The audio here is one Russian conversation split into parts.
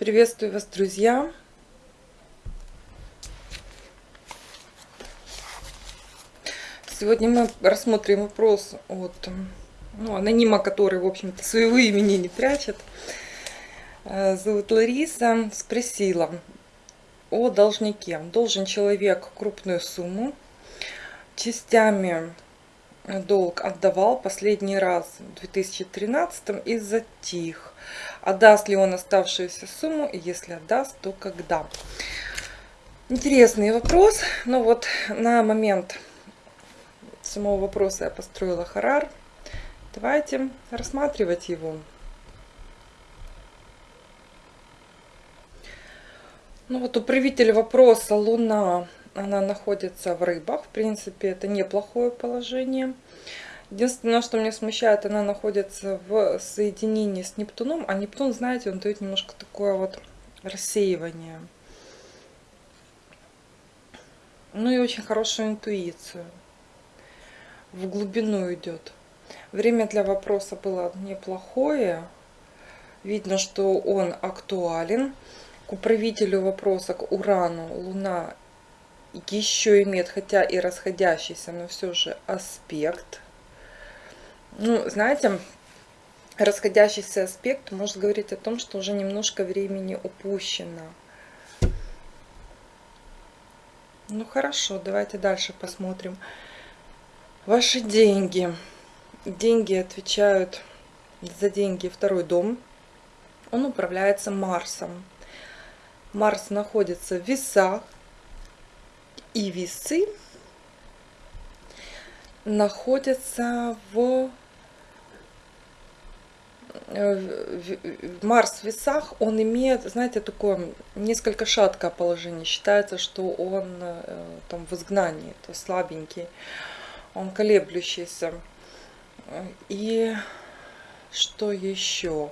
Приветствую вас, друзья! Сегодня мы рассмотрим вопрос от ну, анонима, который, в общем-то, своего имени не прячет. Э, зовут Лариса. Спросила о должнике. Должен человек крупную сумму. Частями долг отдавал последний раз в 2013 и затих. Отдаст ли он оставшуюся сумму, и если отдаст, то когда? Интересный вопрос, но вот на момент самого вопроса я построила харар. Давайте рассматривать его. Ну вот управитель вопроса Луна, она находится в рыбах. В принципе, это неплохое положение. Единственное, что меня смущает, она находится в соединении с Нептуном, а Нептун, знаете, он дает немножко такое вот рассеивание. Ну и очень хорошую интуицию. В глубину идет. Время для вопроса было неплохое. Видно, что он актуален. К управителю вопроса, к Урану, Луна еще имеет, хотя и расходящийся, но все же аспект ну, знаете, расходящийся аспект может говорить о том, что уже немножко времени упущено. Ну хорошо, давайте дальше посмотрим. Ваши деньги. Деньги отвечают за деньги второй дом. Он управляется Марсом. Марс находится в весах. И весы находятся в Э, Марс в весах, он имеет, знаете, такое несколько шаткое положение. Считается, что он э, там в изгнании, то слабенький, он колеблющийся. И что еще?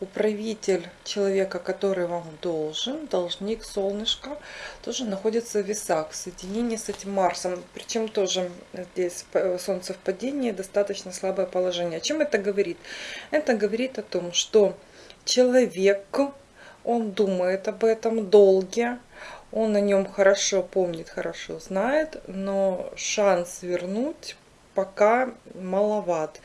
Управитель человека, который вам должен, должник, солнышко, тоже находится в весах в соединении с этим Марсом. Причем тоже здесь солнце в падении, достаточно слабое положение. О чем это говорит? Это говорит о том, что человек, он думает об этом долге, он о нем хорошо помнит, хорошо знает, но шанс вернуть пока маловат.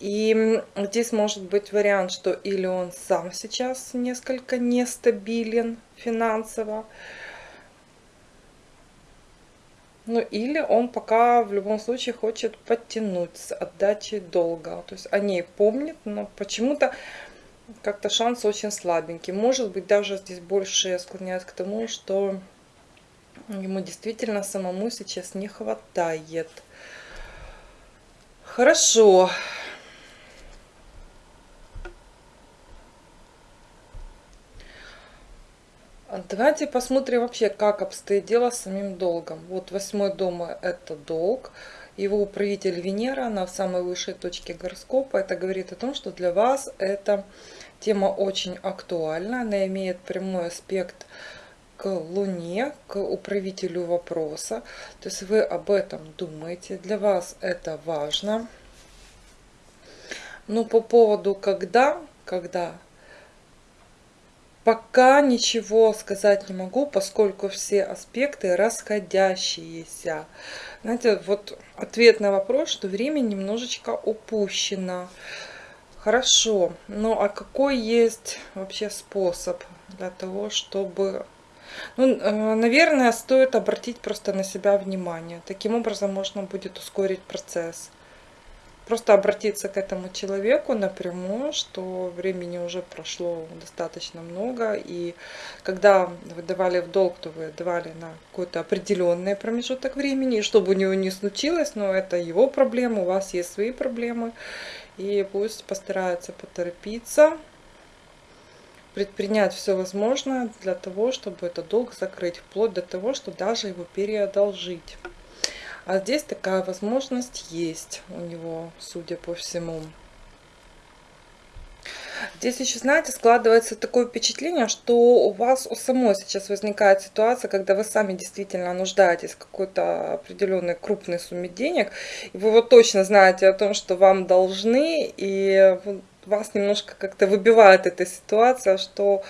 И здесь может быть вариант, что или он сам сейчас несколько нестабилен финансово, ну или он пока в любом случае хочет подтянуть с отдачей долга. То есть о ней помнит, но почему-то как-то шанс очень слабенький. Может быть даже здесь больше склоняет к тому, что ему действительно самому сейчас не хватает. Хорошо. Давайте посмотрим вообще, как обстоит дело с самим долгом. Вот восьмой дом – это долг. Его управитель Венера, она в самой высшей точке гороскопа. Это говорит о том, что для вас эта тема очень актуальна. Она имеет прямой аспект к Луне, к управителю вопроса. То есть вы об этом думаете. Для вас это важно. Но по поводу когда, когда Пока ничего сказать не могу, поскольку все аспекты расходящиеся. Знаете, вот ответ на вопрос, что время немножечко упущено. Хорошо, ну а какой есть вообще способ для того, чтобы... Ну, э, наверное, стоит обратить просто на себя внимание. Таким образом можно будет ускорить процесс просто обратиться к этому человеку напрямую, что времени уже прошло достаточно много, и когда вы давали в долг, то вы давали на какой-то определенный промежуток времени, и чтобы у него не случилось, но это его проблема, у вас есть свои проблемы, и пусть постарается поторопиться, предпринять все возможное для того, чтобы этот долг закрыть, вплоть до того, что даже его переодолжить. А здесь такая возможность есть у него, судя по всему. Здесь еще, знаете, складывается такое впечатление, что у вас у самой сейчас возникает ситуация, когда вы сами действительно нуждаетесь в какой-то определенной крупной сумме денег, и вы вот точно знаете о том, что вам должны, и вас немножко как-то выбивает эта ситуация, что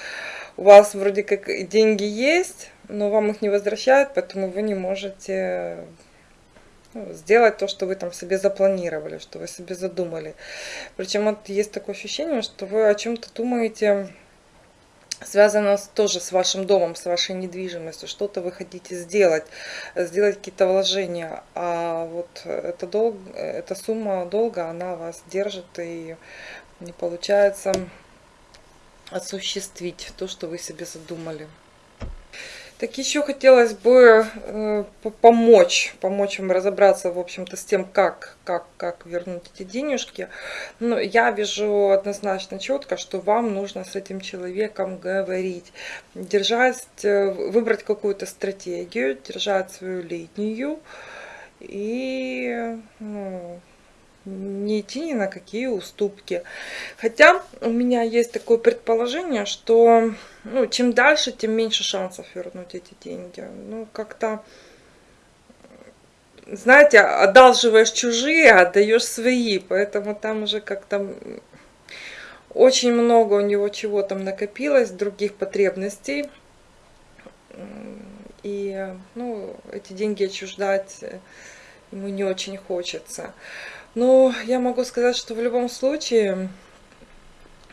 у вас вроде как деньги есть, но вам их не возвращают, поэтому вы не можете сделать то, что вы там себе запланировали, что вы себе задумали. Причем вот есть такое ощущение, что вы о чем-то думаете связано тоже с вашим домом, с вашей недвижимостью, что-то вы хотите сделать, сделать какие-то вложения, а вот эта, долг, эта сумма долга, она вас держит и не получается осуществить то, что вы себе задумали. Так еще хотелось бы э, помочь, помочь вам разобраться, в общем-то, с тем, как, как, как вернуть эти денежки. Но я вижу однозначно четко, что вам нужно с этим человеком говорить, держать, э, выбрать какую-то стратегию, держать свою линию и ну, не идти ни на какие уступки. Хотя у меня есть такое предположение, что ну, чем дальше, тем меньше шансов вернуть эти деньги. Ну, как-то, знаете, одалживаешь чужие, а отдаешь свои, поэтому там уже как-то очень много у него чего там накопилось, других потребностей. И, ну, эти деньги отчуждать ему не очень хочется. Но я могу сказать, что в любом случае,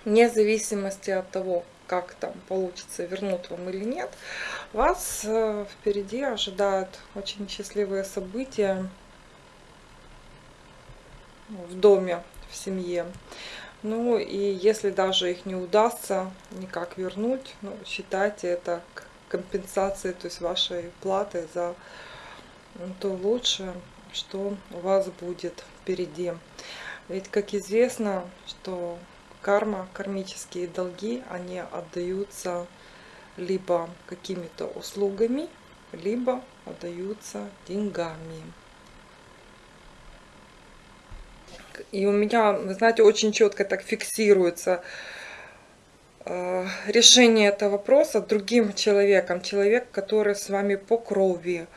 вне зависимости от того, как там получится, вернут вам или нет, вас э, впереди ожидают очень счастливые события в доме, в семье. Ну и если даже их не удастся никак вернуть, ну, считайте это компенсацией, то есть вашей платы за то лучшее, что у вас будет впереди. Ведь, как известно, что карма, кармические долги, они отдаются либо какими-то услугами, либо отдаются деньгами. И у меня, вы знаете, очень четко так фиксируется э, решение этого вопроса другим человеком. Человек, который с вами по крови,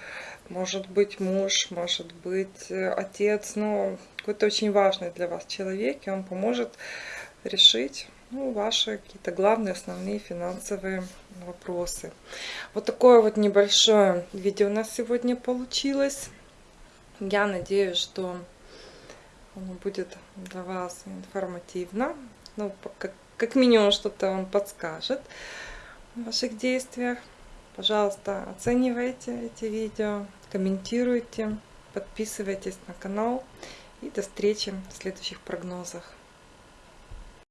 может быть муж, может быть э, отец, но какой-то очень важный для вас человек, и он поможет решить ну, ваши какие-то главные, основные финансовые вопросы. Вот такое вот небольшое видео у нас сегодня получилось. Я надеюсь, что оно будет для вас информативно. Ну, как, как минимум что-то он подскажет в ваших действиях. Пожалуйста, оценивайте эти видео, комментируйте, подписывайтесь на канал. И до встречи в следующих прогнозах.